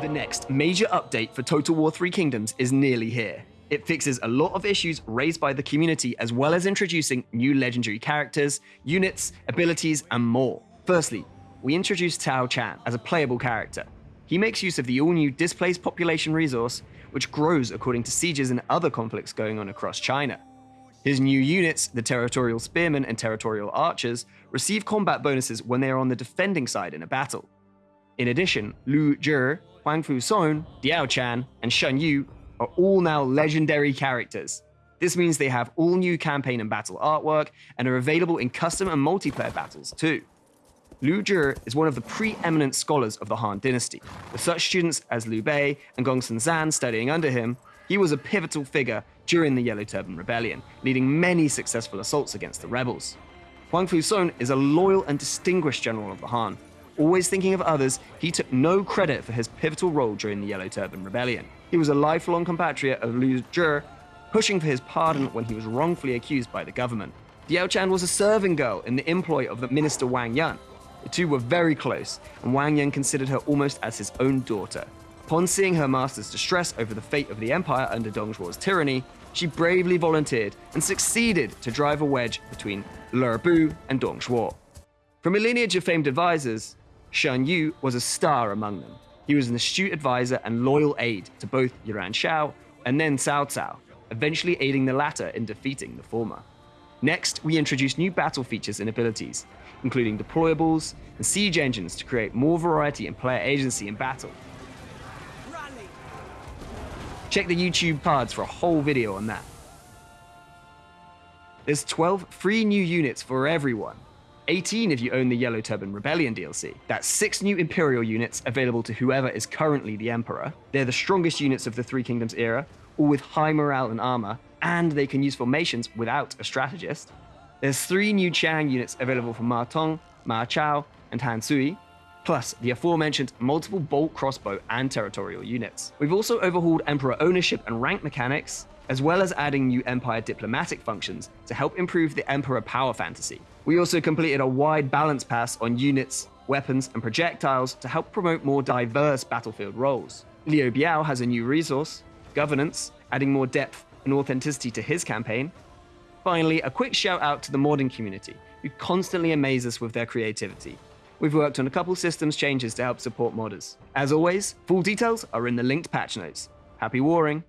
The next major update for Total War 3 Kingdoms is nearly here. It fixes a lot of issues raised by the community as well as introducing new legendary characters, units, abilities, and more. Firstly, we introduce Tao Qian as a playable character. He makes use of the all-new displaced population resource, which grows according to sieges and other conflicts going on across China. His new units, the Territorial Spearmen and Territorial Archers, receive combat bonuses when they are on the defending side in a battle. In addition, Lu Zhi, Huang Fu Song, Diao Chan, and Xun Yu are all now legendary characters. This means they have all new campaign and battle artwork and are available in custom and multiplayer battles too. Lu Zhi is one of the preeminent scholars of the Han dynasty. With such students as Liu Bei and Gongsun Zan studying under him, he was a pivotal figure during the Yellow Turban Rebellion, leading many successful assaults against the rebels. Huang Fu Song is a loyal and distinguished general of the Han. Always thinking of others, he took no credit for his pivotal role during the Yellow Turban Rebellion. He was a lifelong compatriot of Lu Zhi, pushing for his pardon when he was wrongfully accused by the government. Diao Chan was a serving girl in the employ of the minister Wang Yun. The two were very close, and Wang Yun considered her almost as his own daughter. Upon seeing her master's distress over the fate of the empire under Dong Zhuo's tyranny, she bravely volunteered and succeeded to drive a wedge between Lü Bu and Dong Zhuo. From a lineage of famed advisors, Xun Yu was a star among them. He was an astute advisor and loyal aide to both Yuan Shao and then Cao Cao, eventually aiding the latter in defeating the former. Next, we introduce new battle features and abilities, including deployables and siege engines to create more variety and player agency in battle. Check the YouTube cards for a whole video on that. There's 12 free new units for everyone, 18 if you own the Yellow Turban Rebellion DLC. That's 6 new Imperial units available to whoever is currently the Emperor. They're the strongest units of the Three Kingdoms era, all with high morale and armor, and they can use formations without a strategist. There's 3 new Qiang units available for Ma Teng, Ma Chao, and Han Sui, plus the aforementioned multiple bolt crossbow and territorial units. We've also overhauled Emperor ownership and rank mechanics, as well as adding new Empire diplomatic functions to help improve the Emperor power fantasy. We also completed a wide balance pass on units, weapons, and projectiles to help promote more diverse battlefield roles. Liu Biao has a new resource, Governance, adding more depth and authenticity to his campaign. Finally, a quick shout out to the modding community, who constantly amaze us with their creativity. We've worked on a couple systems changes to help support modders. As always, full details are in the linked patch notes. Happy warring!